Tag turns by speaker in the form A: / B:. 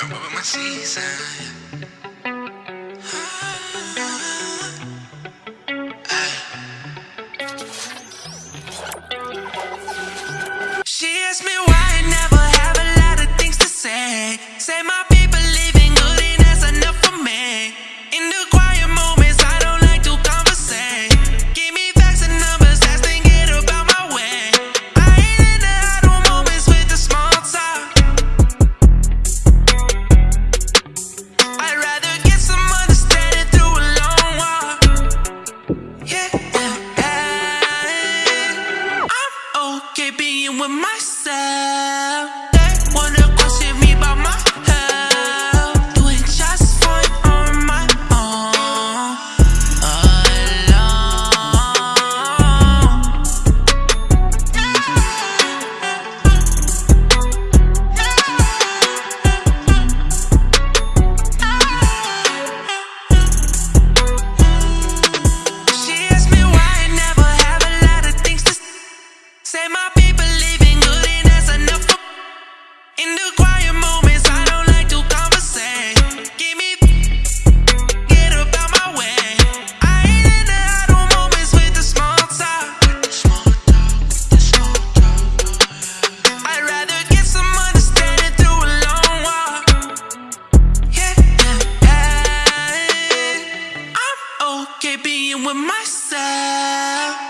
A: She asked me. with myself.